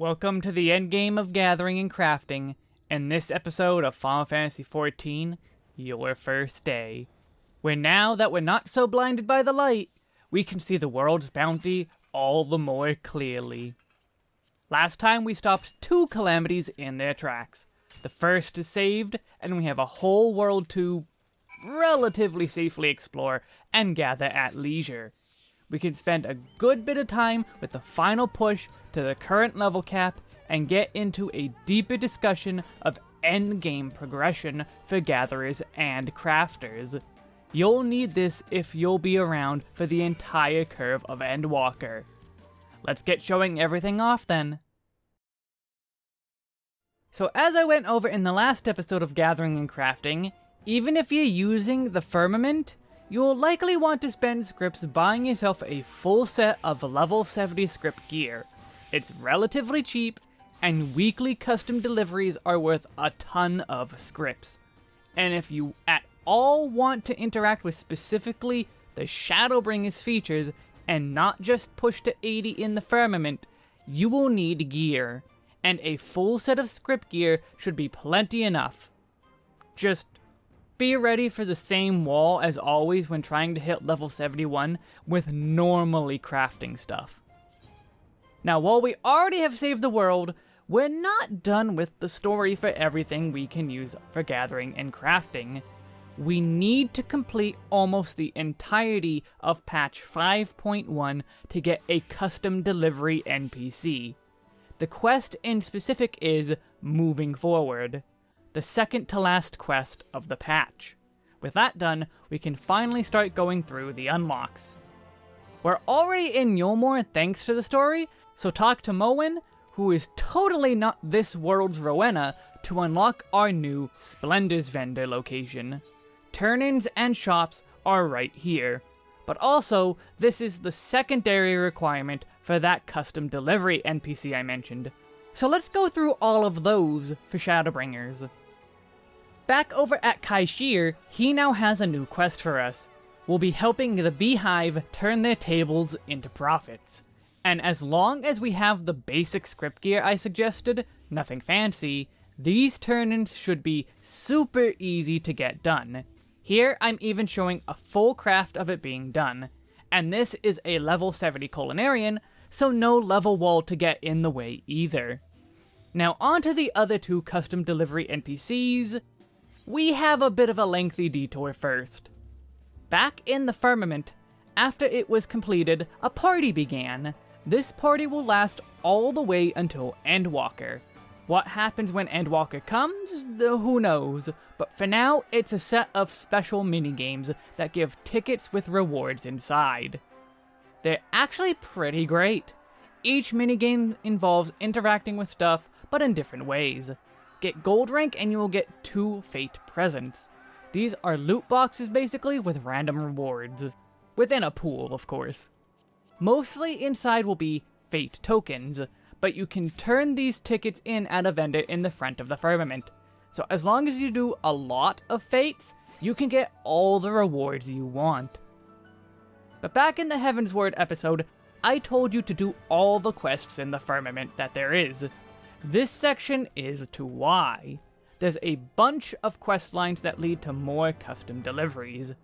Welcome to the endgame of gathering and crafting, and this episode of Final Fantasy XIV, your first day. Where now that we're not so blinded by the light, we can see the world's bounty all the more clearly. Last time we stopped two calamities in their tracks. The first is saved, and we have a whole world to relatively safely explore and gather at leisure we can spend a good bit of time with the final push to the current level cap and get into a deeper discussion of endgame progression for gatherers and crafters. You'll need this if you'll be around for the entire curve of Endwalker. Let's get showing everything off then. So as I went over in the last episode of Gathering and Crafting, even if you're using the Firmament, You'll likely want to spend scripts buying yourself a full set of level 70 script gear. It's relatively cheap, and weekly custom deliveries are worth a ton of scripts. And if you at all want to interact with specifically the Shadowbringers features, and not just push to 80 in the Firmament, you will need gear, and a full set of script gear should be plenty enough. Just be ready for the same wall as always when trying to hit level 71 with normally crafting stuff. Now while we already have saved the world, we're not done with the story for everything we can use for gathering and crafting. We need to complete almost the entirety of patch 5.1 to get a custom delivery NPC. The quest in specific is Moving Forward the second to last quest of the patch. With that done, we can finally start going through the unlocks. We're already in Eulmore thanks to the story, so talk to Moen, who is totally not this world's Rowena, to unlock our new Splendor's vendor location. Turn-ins and shops are right here. But also, this is the secondary requirement for that custom delivery NPC I mentioned. So let's go through all of those for Shadowbringers. Back over at Kai-Shirr, he now has a new quest for us. We'll be helping the Beehive turn their tables into profits. And as long as we have the basic script gear I suggested, nothing fancy, these turn-ins should be super easy to get done. Here, I'm even showing a full craft of it being done. And this is a level 70 Culinarian, so no level wall to get in the way either. Now onto the other two custom delivery NPCs, we have a bit of a lengthy detour first. Back in the firmament, after it was completed, a party began. This party will last all the way until Endwalker. What happens when Endwalker comes? Who knows, but for now, it's a set of special minigames that give tickets with rewards inside. They're actually pretty great. Each minigame involves interacting with stuff, but in different ways. Get gold rank and you will get two fate presents. These are loot boxes basically with random rewards. Within a pool, of course. Mostly inside will be fate tokens, but you can turn these tickets in at a vendor in the front of the firmament. So as long as you do a lot of fates, you can get all the rewards you want. But back in the Heavensward episode, I told you to do all the quests in the firmament that there is, this section is to why. There's a bunch of quest lines that lead to more custom deliveries.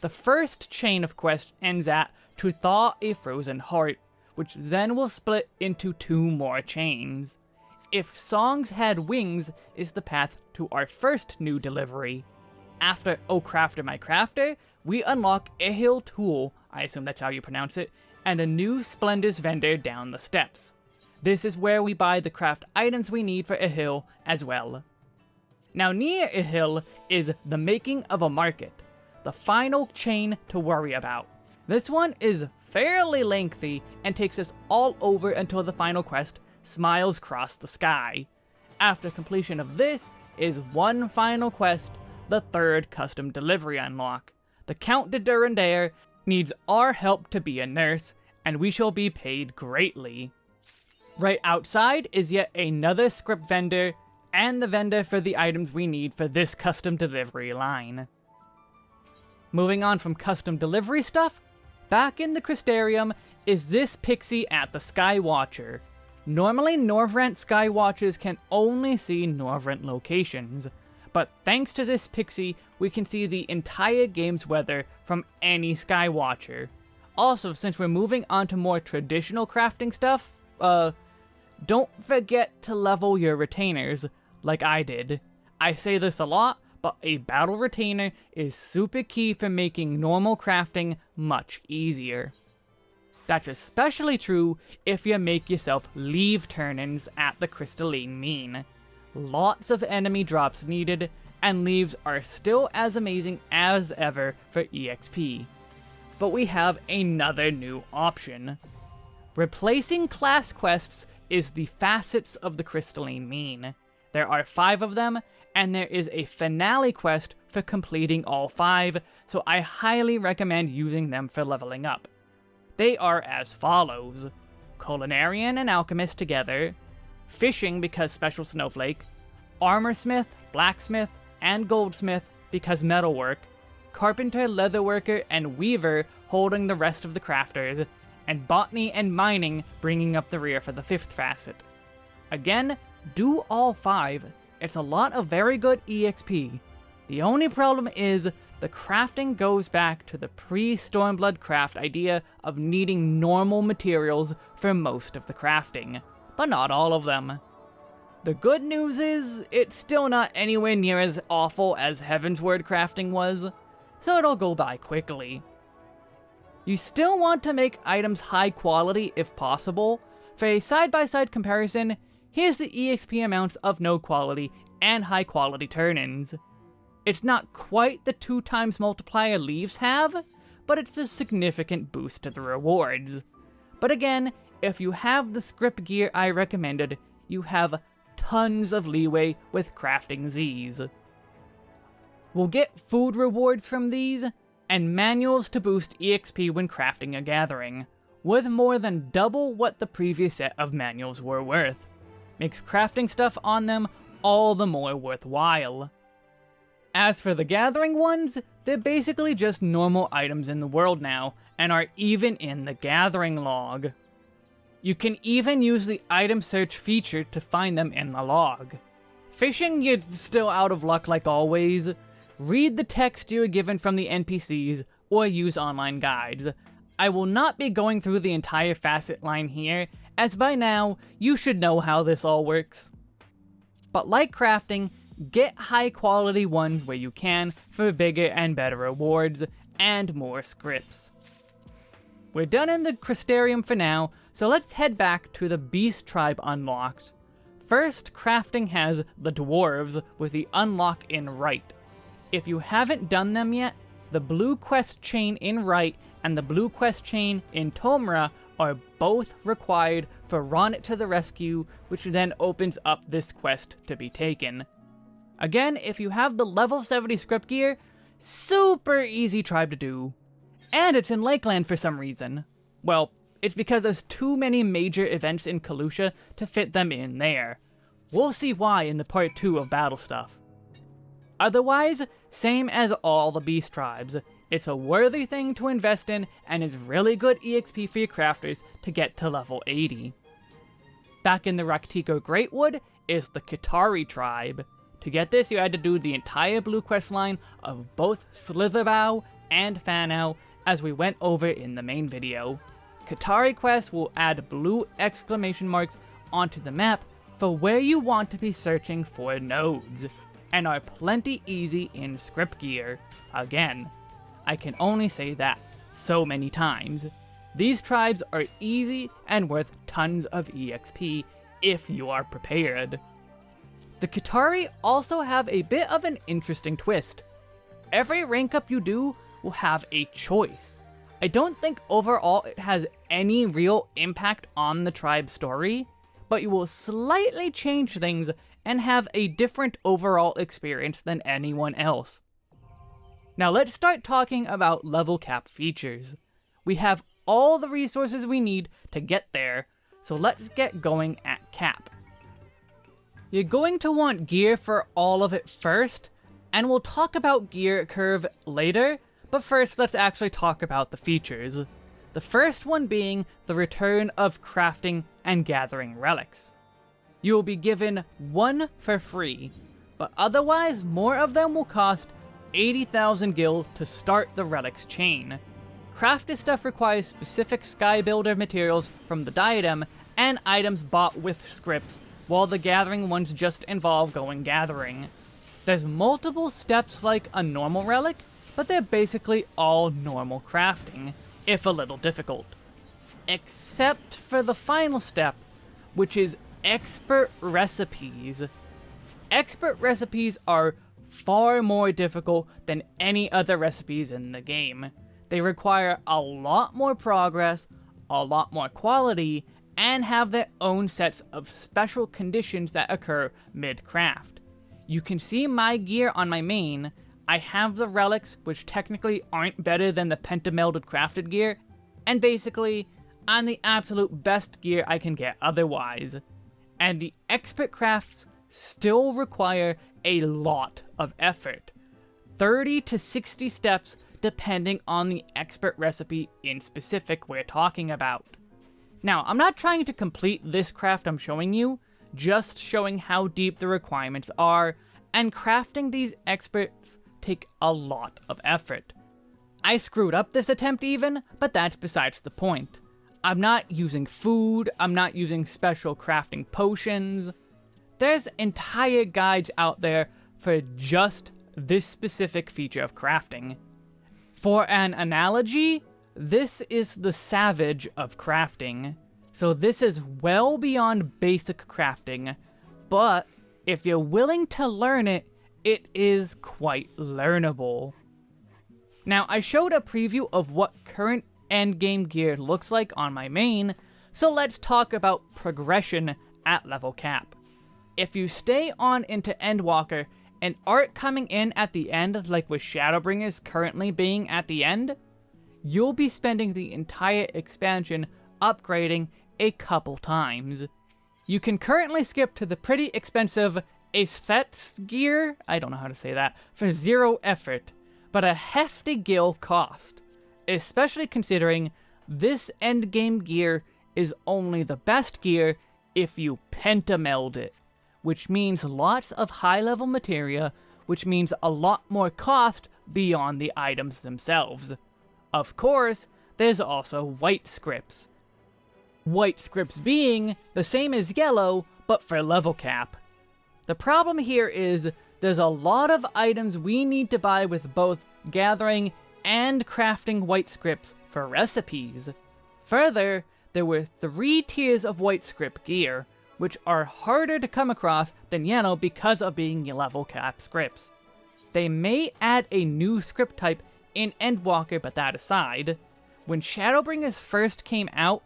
The first chain of quests ends at To Thaw a Frozen Heart, which then will split into two more chains. If Songs Had Wings is the path to our first new delivery. After Oh Crafter My Crafter, we unlock Ehll Tou, I assume that's how you pronounce it, and a new Splendor's vendor down the steps. This is where we buy the craft items we need for Ehll as well. Now near Ehll is the making of a market, the final chain to worry about. This one is fairly lengthy and takes us all over until the final quest, Smiles Cross the Sky. After completion of this is one final quest, the third custom delivery unlock. The Count de Durendaire needs our help to be a nurse, and we shall be paid greatly. Right outside is yet another script vendor, and the vendor for the items we need for this custom delivery line. Moving on from custom delivery stuff, back in the Crystarium is this pixie at the Sky Watcher. Normally, Norvrandt Skywatches can only see Norvrandt locations, but thanks to this pixie, we can see the entire game's weather from any Skywatcher. Also, since we're moving on to more traditional crafting stuff, uh, don't forget to level your retainers, like I did. I say this a lot, but a battle retainer is super key for making normal crafting much easier. That's especially true if you make yourself leave turn-ins at the crystalline mean. Lots of enemy drops needed, and leaves are still as amazing as ever for EXP. But we have another new option. Replacing class quests is the facets of the crystalline mean. There are five of them, and there is a finale quest for completing all five, so I highly recommend using them for leveling up. They are as follows. Culinarian and Alchemist together, Fishing because Special Snowflake, Armorsmith, Blacksmith, and Goldsmith because Metalwork, Carpenter, Leatherworker, and Weaver holding the rest of the crafters, and Botany and Mining bringing up the rear for the fifth facet. Again, do all five. It's a lot of very good EXP. The only problem is, the crafting goes back to the pre-Stormblood craft idea of needing normal materials for most of the crafting, but not all of them. The good news is, it's still not anywhere near as awful as Heavensward crafting was, so it'll go by quickly. You still want to make items high quality if possible. For a side-by-side -side comparison, here's the EXP amounts of no quality and high quality turn-ins. It's not quite the two times multiplier leaves have, but it's a significant boost to the rewards. But again, if you have the script gear I recommended, you have tons of leeway with crafting these. We'll get food rewards from these, and manuals to boost EXP when crafting a gathering, worth more than double what the previous set of manuals were worth. Makes crafting stuff on them all the more worthwhile. As for the gathering ones, they're basically just normal items in the world now, and are even in the gathering log. You can even use the item search feature to find them in the log. Fishing, you're still out of luck like always. Read the text you are given from the NPCs, or use online guides. I will not be going through the entire facet line here, as by now, you should know how this all works. But like crafting, get high quality ones where you can for bigger and better rewards, and more scripts. We're done in the Crystarium for now, so let's head back to the Beast Tribe unlocks. First, crafting has the Dwarves with the unlock in Wright. If you haven't done them yet, the Blue Quest chain in Wright and the Blue Quest chain in Tomra are both required for Ronnet to the rescue, which then opens up this quest to be taken. Again, if you have the level 70 script gear, super easy tribe to do. And it's in Lakeland for some reason. Well, it's because there's too many major events in Kholusia to fit them in there. We'll see why in the part 2 of Battle Stuff. Otherwise, same as all the Beast Tribes. It's a worthy thing to invest in, and is really good EXP for your crafters to get to level 80. Back in the Rak'tika Greatwood is the Qitari tribe. To get this, you had to do the entire Blue Quest line of both Slitherbough and Fanow, as we went over in the main video. Qitari quests will add blue exclamation marks onto the map for where you want to be searching for nodes, and are plenty easy in script gear. Again, I can only say that so many times. These tribes are easy and worth tons of EXP if you are prepared. The Qitari also have a bit of an interesting twist. Every rank up you do will have a choice. I don't think overall it has any real impact on the tribe story, but you will slightly change things and have a different overall experience than anyone else. Now let's start talking about level cap features. We have all the resources we need to get there, so let's get going at cap. You're going to want gear for all of it first, and we'll talk about gear curve later, but first let's actually talk about the features. The first one being the return of crafting and gathering relics. You will be given one for free, but otherwise more of them will cost 80,000 gil to start the relics chain. Crafted stuff requires specific Sky Builder materials from the diadem and items bought with scripts, while the gathering ones just involve going gathering. There's multiple steps like a normal relic, but they're basically all normal crafting, if a little difficult. Except for the final step, which is expert recipes. Expert recipes are far more difficult than any other recipes in the game. They require a lot more progress, a lot more quality, and have their own sets of special conditions that occur mid-craft. You can see my gear on my main, I have the relics, which technically aren't better than the pentamelded crafted gear, and basically, I'm the absolute best gear I can get otherwise. And the expert crafts still require a lot of effort. 30 to 60 steps depending on the expert recipe in specific we're talking about. Now, I'm not trying to complete this craft I'm showing you, just showing how deep the requirements are, and crafting these experts take a lot of effort. I screwed up this attempt even, but that's besides the point. I'm not using food, I'm not using special crafting potions. There's entire guides out there for just this specific feature of crafting. For an analogy, this is the savage of crafting. So this is well beyond basic crafting, but if you're willing to learn it, it is quite learnable. Now, I showed a preview of what current endgame gear looks like on my main, so let's talk about progression at level cap. If you stay on into Endwalker, and art coming in at the end like with Shadowbringers currently being at the end, you'll be spending the entire expansion upgrading a couple times. You can currently skip to the pretty expensive Aesthete's gear, I don't know how to say that, for zero effort, but a hefty gil cost, especially considering this endgame gear is only the best gear if you pentameld it, which means lots of high-level materia, which means a lot more cost beyond the items themselves. Of course, there's also white scripts. White scripts being the same as yellow, but for level cap. The problem here is there's a lot of items we need to buy with both gathering and crafting white scripts for recipes. Further, there were three tiers of white script gear, which are harder to come across than Yano because of being level cap scripts. They may add a new script type in Endwalker, but that aside, when Shadowbringers first came out,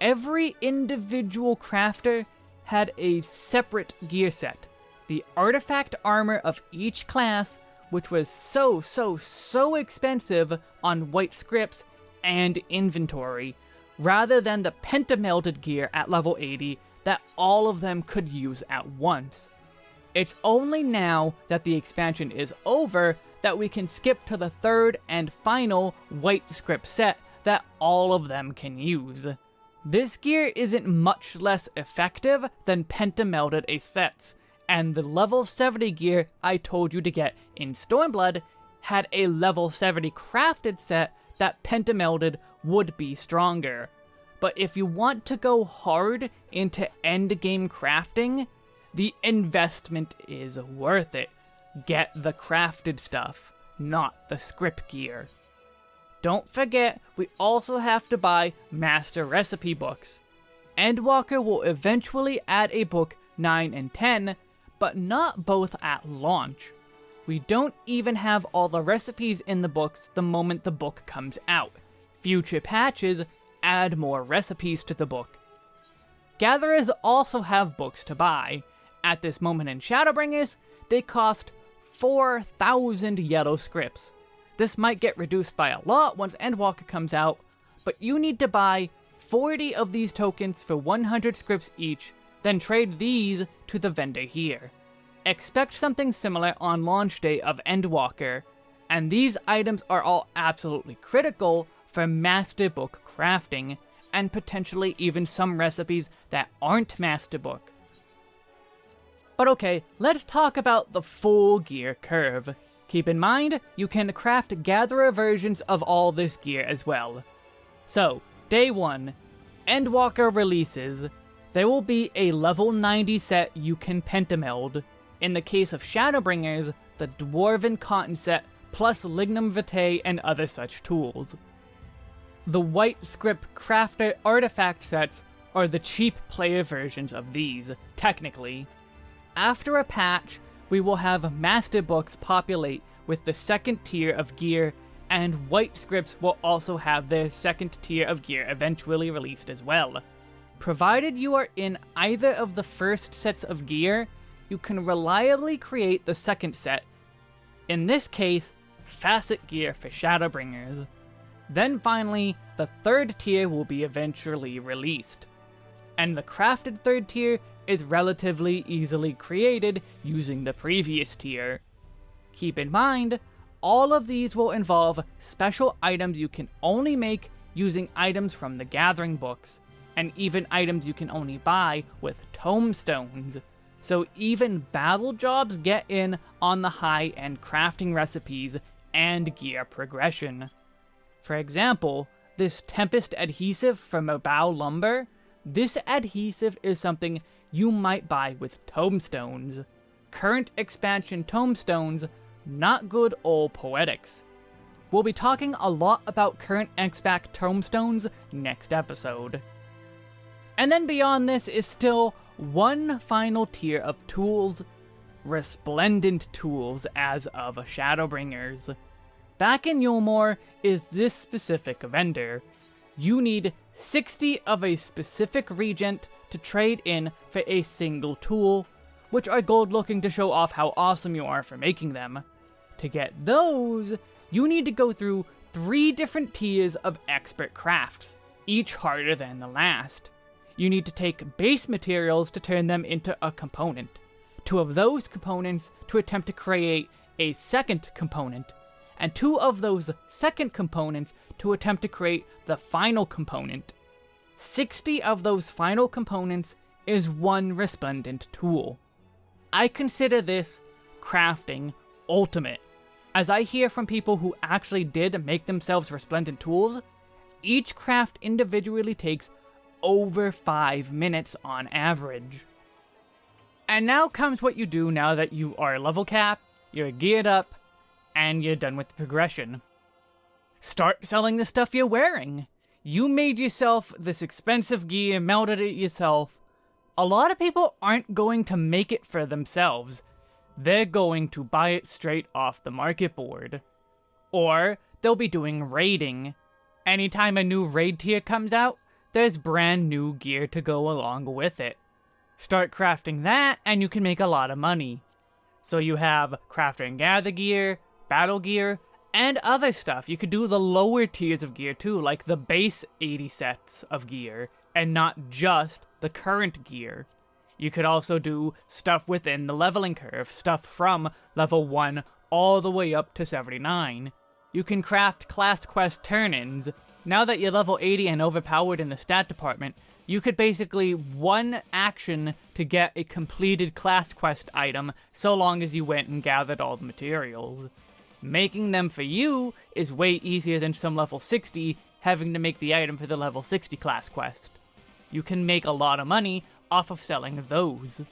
every individual crafter had a separate gear set. The artifact armor of each class, which was so, so, so expensive on white scripts and inventory, rather than the pentamelded gear at level 80 that all of them could use at once. It's only now that the expansion is over that we can skip to the third and final white script set that all of them can use. This gear isn't much less effective than pentamelded Aesthete's, and the level 70 gear I told you to get in Stormblood had a level 70 crafted set that pentamelded would be stronger. But if you want to go hard into endgame crafting, the investment is worth it. Get the crafted stuff, not the script gear. Don't forget, we also have to buy master recipe books. Endwalker will eventually add a book 9 and 10, but not both at launch. We don't even have all the recipes in the books the moment the book comes out. Future patches add more recipes to the book. Gatherers also have books to buy. At this moment in Shadowbringers, they cost 4,000 yellow scripts. This might get reduced by a lot once Endwalker comes out, but you need to buy 40 of these tokens for 100 scripts each, then trade these to the vendor here. Expect something similar on launch day of Endwalker, and these items are all absolutely critical for Master Book crafting, and potentially even some recipes that aren't Master Book. But okay, let's talk about the full gear curve. Keep in mind, you can craft gatherer versions of all this gear as well. So, day 1, Endwalker releases, there will be a level 90 set you can pentameld. In the case of Shadowbringers, the Dwarven Cotton set plus Lignum Vitae and other such tools. The White Script Crafter artifact sets are the cheap player versions of these, technically. After a patch, we will have Master Books populate with the second tier of gear, and White Scripts will also have their second tier of gear eventually released as well. Provided you are in either of the first sets of gear, you can reliably create the second set. In this case, Facet Gear for Shadowbringers. Then finally, the third tier will be eventually released. And the crafted third tier is relatively easily created using the previous tier. Keep in mind, all of these will involve special items you can only make using items from the Gathering books, and even items you can only buy with tomestones. So even battle jobs get in on the high-end crafting recipes and gear progression. For example, this Tempest adhesive from Abao Lumber, this adhesive is something you might buy with tomestones. Current expansion tomestones, not good old poetics. We'll be talking a lot about current XPAC tomestones next episode. And then beyond this is still one final tier of tools, resplendent tools as of Shadowbringers. Back in Eulmore is this specific vendor. You need 60 of a specific regent to trade in for a single tool, which are gold looking to show off how awesome you are for making them. To get those, you need to go through three different tiers of expert crafts, each harder than the last. You need to take base materials to turn them into a component, two of those components to attempt to create a second component, and two of those second components to attempt to create the final component. 60 of those final components is one resplendent tool. I consider this crafting ultimate. As I hear from people who actually did make themselves resplendent tools, each craft individually takes over 5 minutes on average. And now comes what you do now that you are level cap, you're geared up, and you're done with the progression. Start selling the stuff you're wearing. You made yourself this expensive gear, melted it yourself. A lot of people aren't going to make it for themselves. They're going to buy it straight off the market board. Or they'll be doing raiding. Anytime a new raid tier comes out, there's brand new gear to go along with it. Start crafting that, and you can make a lot of money. So you have crafter and gather gear, battle gear, and other stuff. You could do the lower tiers of gear too, like the base 80 sets of gear, and not just the current gear. You could also do stuff within the leveling curve, stuff from level 1 all the way up to 79. You can craft class quest turn-ins, now that you're level 80 and overpowered in the stat department, you could basically one action to get a completed class quest item so long as you went and gathered all the materials. Making them for you is way easier than some level 60 having to make the item for the level 60 class quest. You can make a lot of money off of selling those.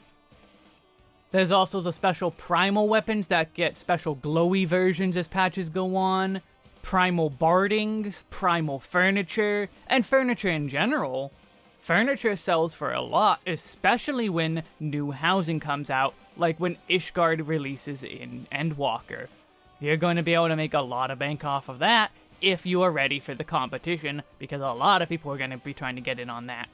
There's also the special primal weapons that get special glowy versions as patches go on primal bardings, primal furniture, and furniture in general. Furniture sells for a lot, especially when new housing comes out, like when Ishgard releases in Endwalker. You're going to be able to make a lot of bank off of that if you are ready for the competition, because a lot of people are going to be trying to get in on that.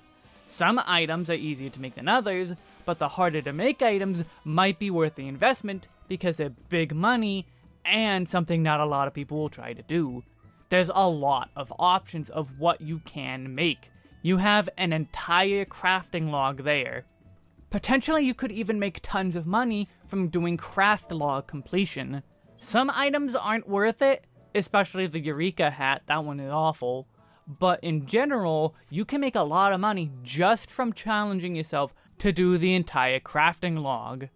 Some items are easier to make than others, but the harder to make items might be worth the investment because they're big money and something not a lot of people will try to do. There's a lot of options of what you can make. You have an entire crafting log there. Potentially you could even make tons of money from doing craft log completion. Some items aren't worth it, especially the Eureka hat, that one is awful. But in general, you can make a lot of money just from challenging yourself to do the entire crafting log.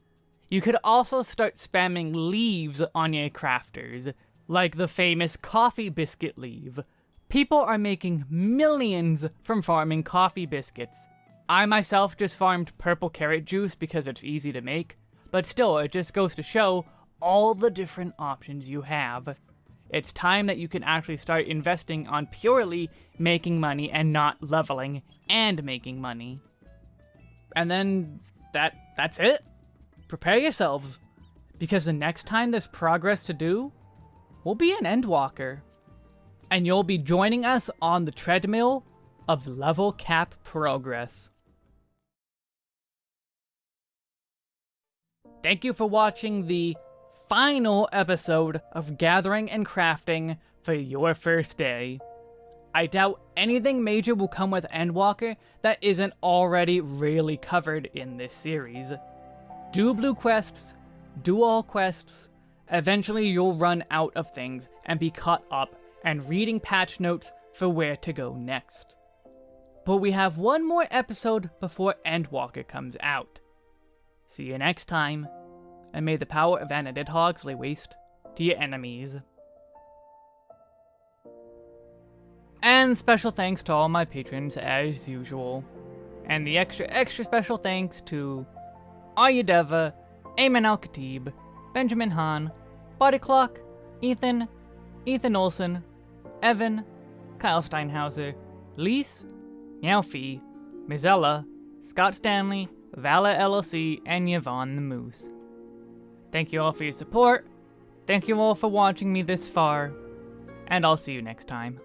You could also start spamming leaves on your crafters, like the famous coffee biscuit leave. People are making millions from farming coffee biscuits. I myself just farmed purple carrot juice because it's easy to make, but still, it just goes to show all the different options you have. It's time that you can actually start investing on purely making money and not leveling and making money. And then that that's it. Prepare yourselves, because the next time there's progress to do, we'll be an Endwalker. And you'll be joining us on the treadmill of level cap progress. Thank you for watching the final episode of Gathering and Crafting for your first day. I doubt anything major will come with Endwalker that isn't already really covered in this series. Do blue quests, do all quests, eventually you'll run out of things and be caught up and reading patch notes for where to go next. But we have one more episode before Endwalker comes out. See you next time, and may the power of Anadidhogs lay waste to your enemies. And special thanks to all my patrons as usual. And the extra extra special thanks to Ayudeva, Ayman Al-Khatib, Benjamin Hahn, Body Clock, Ethan, Ethan Olson, Evan, Kyle Steinhauser, Lise, Meowfie, Mizella, Scott Stanley, Vala LLC, and Yvonne the Moose. Thank you all for your support, thank you all for watching me this far, and I'll see you next time.